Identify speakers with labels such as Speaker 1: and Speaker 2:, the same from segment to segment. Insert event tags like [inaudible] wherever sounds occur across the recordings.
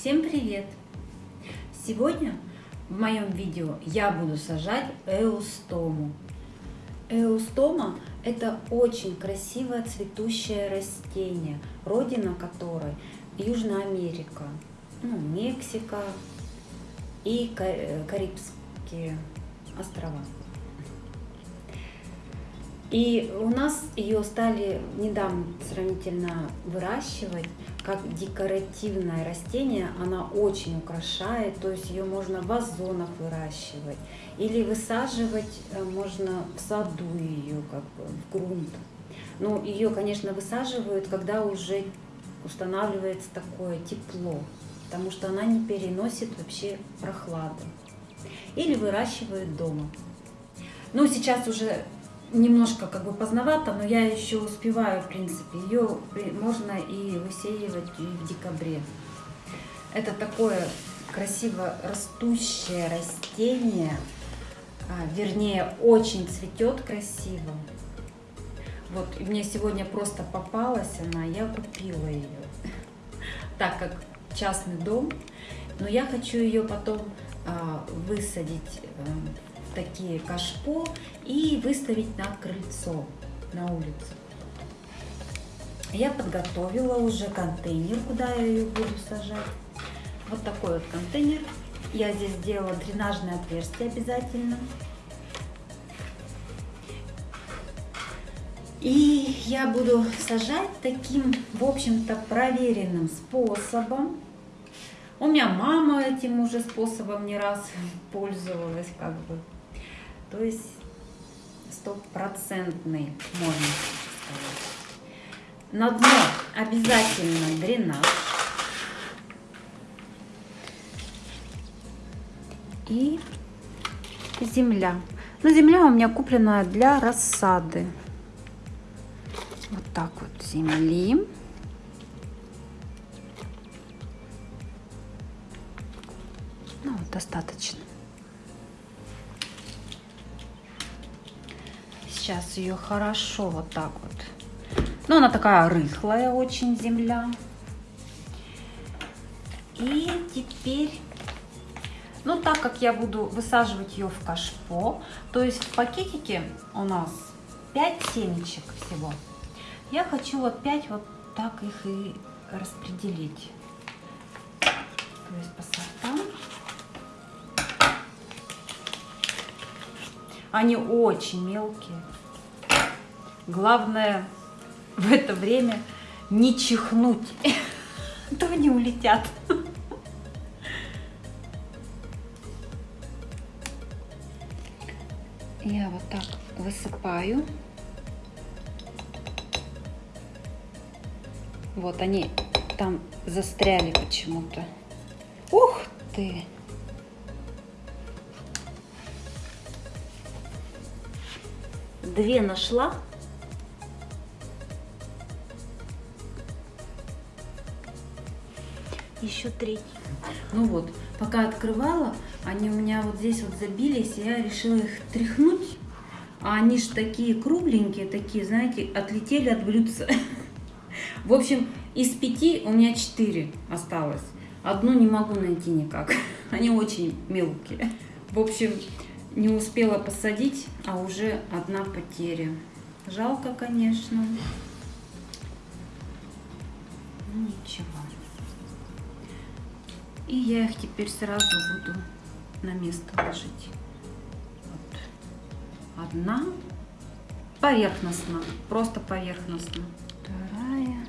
Speaker 1: Всем привет! Сегодня в моем видео я буду сажать эустому. Эустома – это очень красивое цветущее растение, родина которой Южная Америка, ну, Мексика и Карибские острова. И у нас ее стали недавно сравнительно выращивать как декоративное растение. Она очень украшает, то есть ее можно в вазонах выращивать. Или высаживать э, можно в саду ее, как бы в грунт. Ну, ее, конечно, высаживают, когда уже устанавливается такое тепло, потому что она не переносит вообще прохлады. Или выращивают дома. Ну, сейчас уже немножко как бы поздновато, но я еще успеваю, в принципе. Ее можно и высеивать и в декабре. Это такое красиво растущее растение, а, вернее, очень цветет красиво. Вот, мне сегодня просто попалась она, я купила ее, так как частный дом, но я хочу ее потом а, высадить а, такие кашпо и выставить на крыльцо, на улицу. Я подготовила уже контейнер, куда я ее буду сажать. Вот такой вот контейнер. Я здесь сделала дренажное отверстие обязательно. И я буду сажать таким, в общем-то, проверенным способом. У меня мама этим уже способом не раз [laughs] пользовалась, как бы. То есть стопроцентный, можно сказать. На дно обязательно дренаж. И земля. Но земля у меня куплена для рассады. Вот так вот земли. Ну, достаточно. Сейчас ее хорошо вот так вот. Ну, она такая рыхлая очень земля. И теперь, ну, так как я буду высаживать ее в кашпо, то есть в пакетике у нас 5 семечек всего. Я хочу вот 5 вот так их и распределить. То есть по сортам. Они очень мелкие. Главное в это время не чихнуть, а то они улетят. Я вот так высыпаю. Вот они там застряли почему-то. Ух ты! Две нашла. еще третий. Ну вот, пока открывала, они у меня вот здесь вот забились, я решила их тряхнуть. А они же такие кругленькие, такие, знаете, отлетели от блюдца. В общем, из пяти у меня четыре осталось. Одну не могу найти никак. [laughs] Они очень мелкие. В общем, не успела посадить, а уже одна потеря. Жалко, конечно. Ну, ничего. И я их теперь сразу буду на место ложить. Вот. Одна поверхностно, просто поверхностно. Вторая,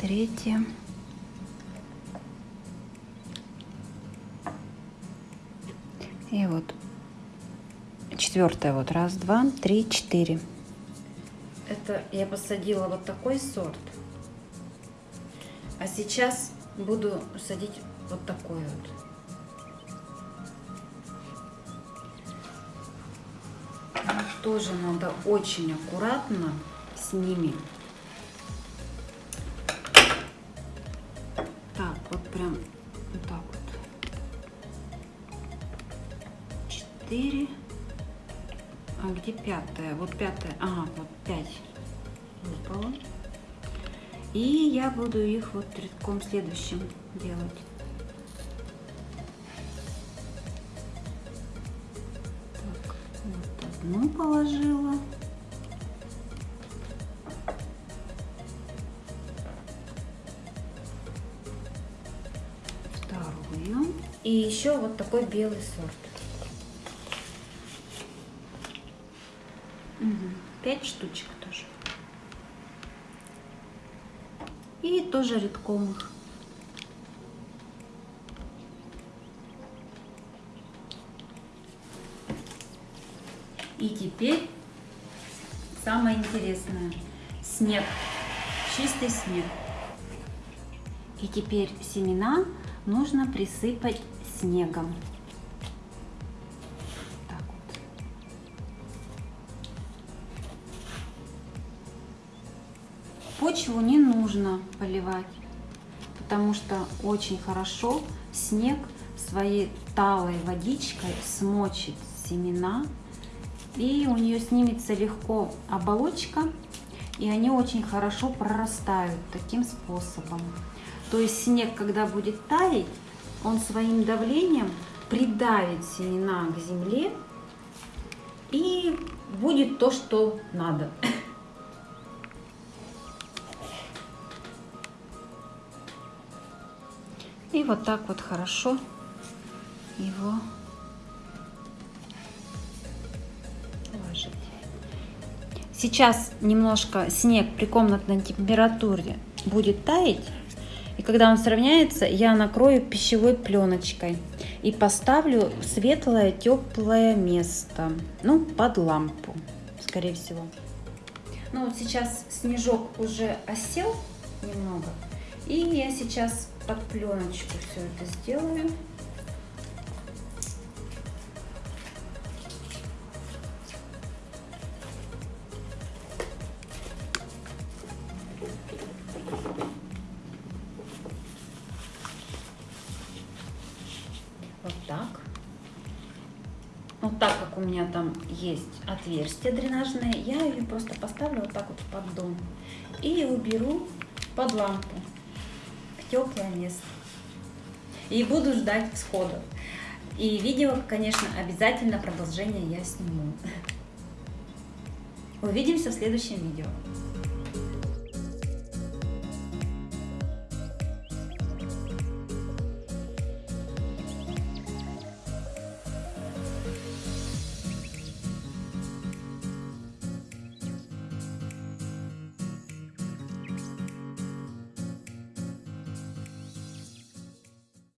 Speaker 1: третья. И вот четвертая, вот раз, два, три, четыре. Это я посадила вот такой сорт. А сейчас буду садить вот такой вот. Тоже надо очень аккуратно с ними. Так, вот прям вот так вот. Четыре. А где пятая? Вот пятая. Ага, вот пять выпало. И я буду их вот рядком следующим делать. Так, вот одну положила. Вторую. И еще вот такой белый сорт. Угу. Пять штучек тоже. И тоже редком их. И теперь самое интересное. Снег. Чистый снег. И теперь семена нужно присыпать снегом. Почву не нужно поливать, потому что очень хорошо снег своей талой водичкой смочит семена и у нее снимется легко оболочка, и они очень хорошо прорастают таким способом. То есть снег, когда будет таять, он своим давлением придавит семена к земле, и будет то, что надо. И вот так вот хорошо его Сейчас немножко снег при комнатной температуре будет таять. И когда он сравняется, я накрою пищевой пленочкой и поставлю светлое, теплое место, ну, под лампу, скорее всего. Ну, вот сейчас снежок уже осел немного, и я сейчас под пленочку все это сделаю. Вот так. Вот так как у меня там есть отверстие дренажное, я ее просто поставлю вот так вот в поддон. И уберу под лампу теплое место. И буду ждать всходов. И видео, конечно, обязательно продолжение я сниму. Увидимся в следующем видео.